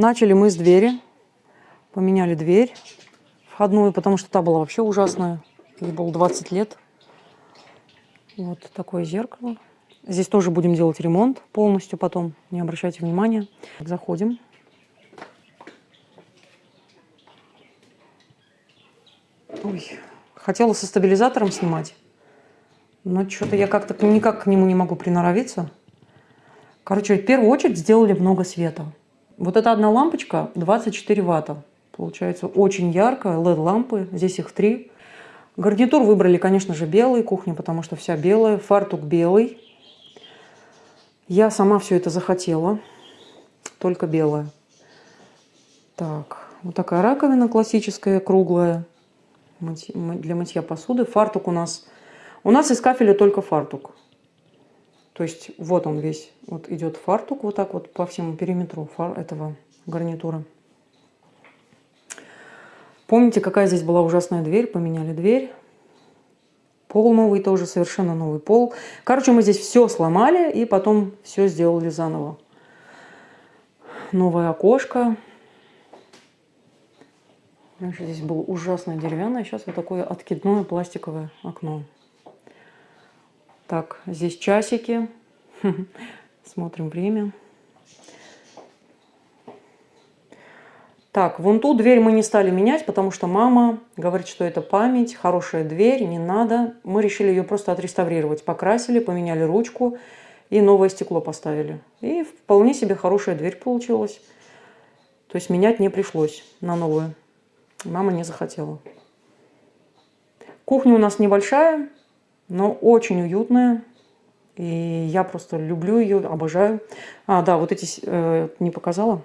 Начали мы с двери. Поменяли дверь входную, потому что та была вообще ужасная. Ей было 20 лет. Вот такое зеркало. Здесь тоже будем делать ремонт полностью потом. Не обращайте внимания. Заходим. Ой, хотела со стабилизатором снимать. Но что-то я как-то никак к нему не могу приноровиться. Короче, в первую очередь сделали много света. Вот эта одна лампочка 24 ватта. Получается очень яркая, LED-лампы. Здесь их три. Гарнитур выбрали, конечно же, белый, кухня, потому что вся белая. Фартук белый. Я сама все это захотела. Только белая. Так, вот такая раковина классическая, круглая. Для мытья посуды. Фартук у нас... У нас из кафеля только фартук. То есть вот он весь. Вот идет фартук вот так вот по всему периметру этого гарнитура. Помните, какая здесь была ужасная дверь? Поменяли дверь. Пол новый тоже, совершенно новый пол. Короче, мы здесь все сломали и потом все сделали заново. Новое окошко. Раньше здесь было ужасное деревянное, сейчас вот такое откидное пластиковое окно. Так, здесь часики. Смотрим время. Так, вон ту дверь мы не стали менять, потому что мама говорит, что это память, хорошая дверь, не надо. Мы решили ее просто отреставрировать. Покрасили, поменяли ручку и новое стекло поставили. И вполне себе хорошая дверь получилась. То есть менять не пришлось на новую. Мама не захотела. Кухня у нас небольшая, но очень уютная. И я просто люблю ее, обожаю. А, да, вот эти э, не показала.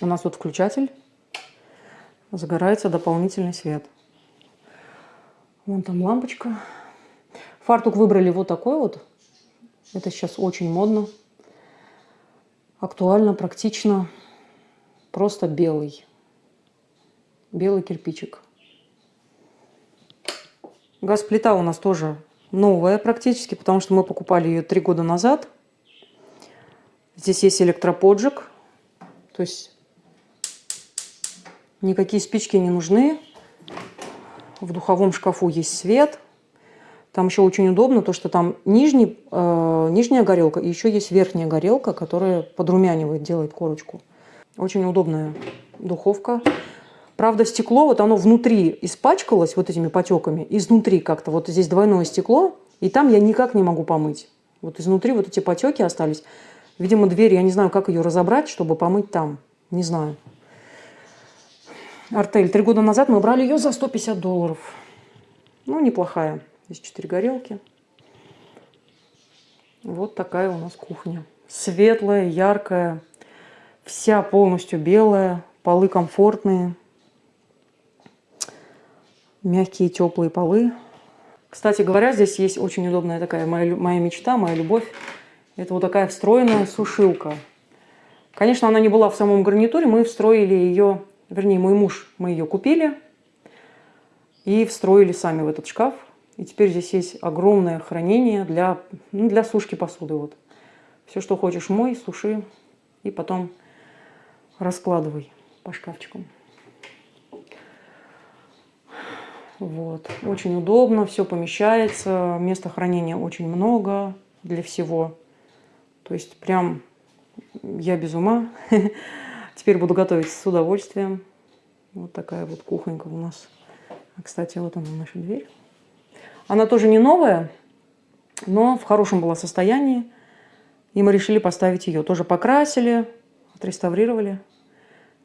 У нас вот включатель загорается дополнительный свет. Вон там лампочка. Фартук выбрали вот такой вот. Это сейчас очень модно. Актуально, практично. Просто белый. Белый кирпичик. Газ-плита у нас тоже новая практически, потому что мы покупали ее три года назад. Здесь есть электроподжиг. То есть Никакие спички не нужны. В духовом шкафу есть свет. Там еще очень удобно, то что там нижний, э, нижняя горелка и еще есть верхняя горелка, которая подрумянивает, делает корочку. Очень удобная духовка. Правда, стекло, вот оно внутри испачкалось вот этими потеками. Изнутри как-то, вот здесь двойное стекло, и там я никак не могу помыть. Вот изнутри вот эти потеки остались. Видимо, дверь, я не знаю, как ее разобрать, чтобы помыть там. Не знаю. Артель. Три года назад мы брали ее за 150 долларов. Ну, неплохая. Здесь четыре горелки. Вот такая у нас кухня. Светлая, яркая, вся полностью белая, полы комфортные, мягкие теплые полы. Кстати говоря, здесь есть очень удобная такая моя, моя мечта, моя любовь. Это вот такая встроенная сушилка. Конечно, она не была в самом гарнитуре, мы встроили ее вернее, мой муж, мы ее купили и встроили сами в этот шкаф. И теперь здесь есть огромное хранение для, ну, для сушки посуды. Вот. Все, что хочешь, мой, суши и потом раскладывай по шкафчикам. Вот. Очень удобно, все помещается, места хранения очень много для всего. То есть прям я без ума. Теперь буду готовить с удовольствием. Вот такая вот кухонька у нас. А, кстати, вот она наша дверь. Она тоже не новая, но в хорошем была состоянии. И мы решили поставить ее. Тоже покрасили, отреставрировали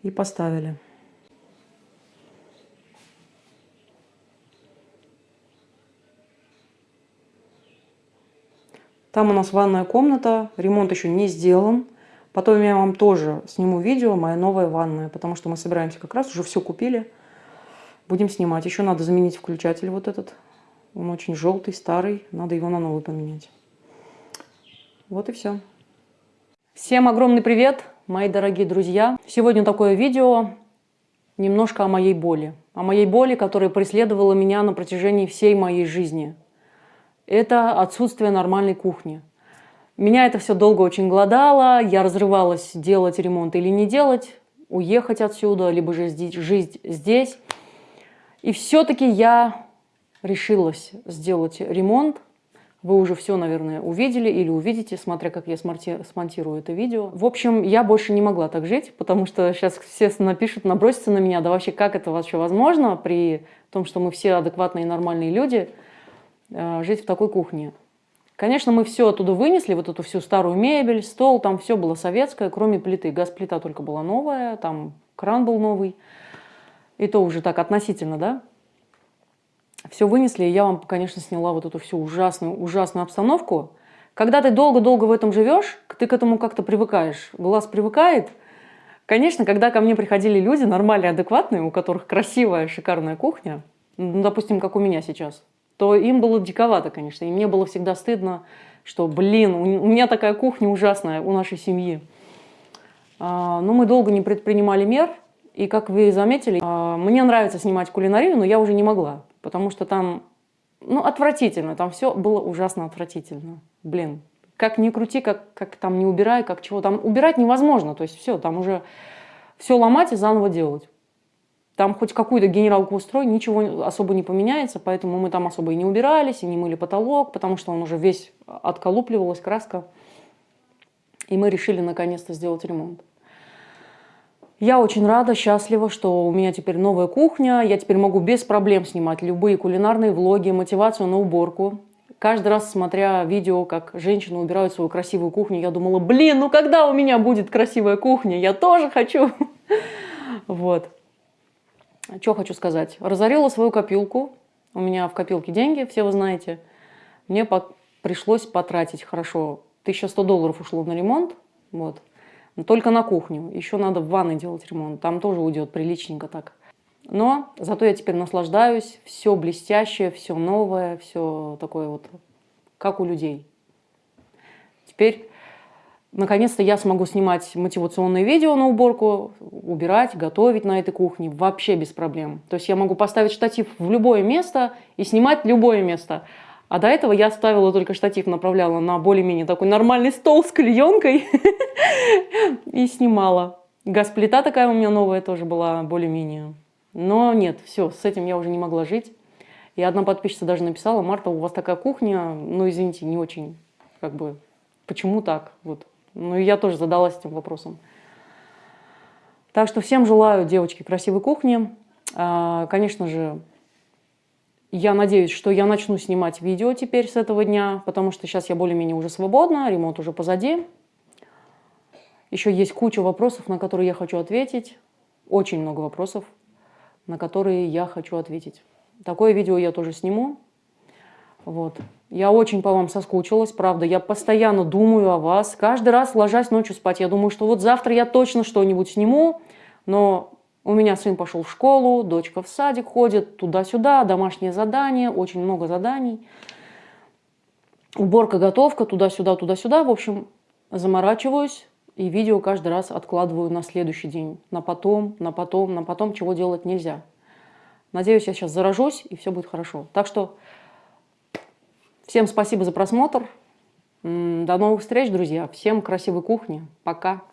и поставили. Там у нас ванная комната, ремонт еще не сделан. Потом я вам тоже сниму видео, моя новая ванная, потому что мы собираемся как раз, уже все купили. Будем снимать. Еще надо заменить включатель вот этот. Он очень желтый, старый. Надо его на новый поменять. Вот и все. Всем огромный привет, мои дорогие друзья. Сегодня такое видео немножко о моей боли. О моей боли, которая преследовала меня на протяжении всей моей жизни. Это отсутствие нормальной кухни. Меня это все долго очень голодало, я разрывалась, делать ремонт или не делать. уехать отсюда, либо же жить здесь. И все-таки я решилась сделать ремонт. Вы уже все, наверное, увидели или увидите, смотря как я смонтирую это видео. В общем, я больше не могла так жить, потому что сейчас все напишут, набросятся на меня. Да вообще, как это вообще возможно при том, что мы все адекватные и нормальные люди, жить в такой кухне? Конечно, мы все оттуда вынесли, вот эту всю старую мебель, стол, там все было советское, кроме плиты. Газ-плита только была новая, там кран был новый. И то уже так относительно, да? Все вынесли, и я вам, конечно, сняла вот эту всю ужасную, ужасную обстановку. Когда ты долго-долго в этом живешь, ты к этому как-то привыкаешь. Глаз привыкает. Конечно, когда ко мне приходили люди, нормальные, адекватные, у которых красивая, шикарная кухня, ну, допустим, как у меня сейчас – то им было диковато, конечно. И мне было всегда стыдно, что, блин, у меня такая кухня ужасная у нашей семьи. А, но мы долго не предпринимали мер. И, как вы заметили, а, мне нравится снимать кулинарию, но я уже не могла. Потому что там, ну, отвратительно. Там все было ужасно отвратительно. Блин, как ни крути, как, как там не убирай, как чего. Там убирать невозможно. То есть все, там уже все ломать и заново делать. Там хоть какую-то генералку устрой, ничего особо не поменяется, поэтому мы там особо и не убирались, и не мыли потолок, потому что он уже весь отколупливалась, краска. И мы решили наконец-то сделать ремонт. Я очень рада, счастлива, что у меня теперь новая кухня. Я теперь могу без проблем снимать любые кулинарные влоги, мотивацию на уборку. Каждый раз, смотря видео, как женщины убирают свою красивую кухню, я думала, блин, ну когда у меня будет красивая кухня? Я тоже хочу. Вот. Что хочу сказать. Разорила свою копилку. У меня в копилке деньги, все вы знаете. Мне по пришлось потратить хорошо. 1100 долларов ушло на ремонт. Вот. Но только на кухню. Еще надо в ванной делать ремонт. Там тоже уйдет приличненько так. Но зато я теперь наслаждаюсь. Все блестящее, все новое, все такое вот, как у людей. Теперь Наконец-то я смогу снимать мотивационные видео на уборку, убирать, готовить на этой кухне вообще без проблем. То есть я могу поставить штатив в любое место и снимать любое место. А до этого я ставила только штатив, направляла на более-менее такой нормальный стол с клеенкой и снимала. Газплита такая у меня новая тоже была более-менее. Но нет, все, с этим я уже не могла жить. И одна подписчица даже написала, Марта, у вас такая кухня, ну извините, не очень, как бы, почему так? Вот. Ну и я тоже задалась этим вопросом. Так что всем желаю, девочки, красивой кухни. А, конечно же, я надеюсь, что я начну снимать видео теперь с этого дня, потому что сейчас я более-менее уже свободна, ремонт уже позади. Еще есть куча вопросов, на которые я хочу ответить. Очень много вопросов, на которые я хочу ответить. Такое видео я тоже сниму. Вот. Я очень по вам соскучилась, правда. Я постоянно думаю о вас. Каждый раз, ложась ночью спать, я думаю, что вот завтра я точно что-нибудь сниму. Но у меня сын пошел в школу, дочка в садик ходит, туда-сюда, домашние задания, очень много заданий. Уборка, готовка, туда-сюда, туда-сюда. В общем, заморачиваюсь и видео каждый раз откладываю на следующий день. На потом, на потом, на потом, чего делать нельзя. Надеюсь, я сейчас заражусь, и все будет хорошо. Так что Всем спасибо за просмотр. До новых встреч, друзья. Всем красивой кухни. Пока.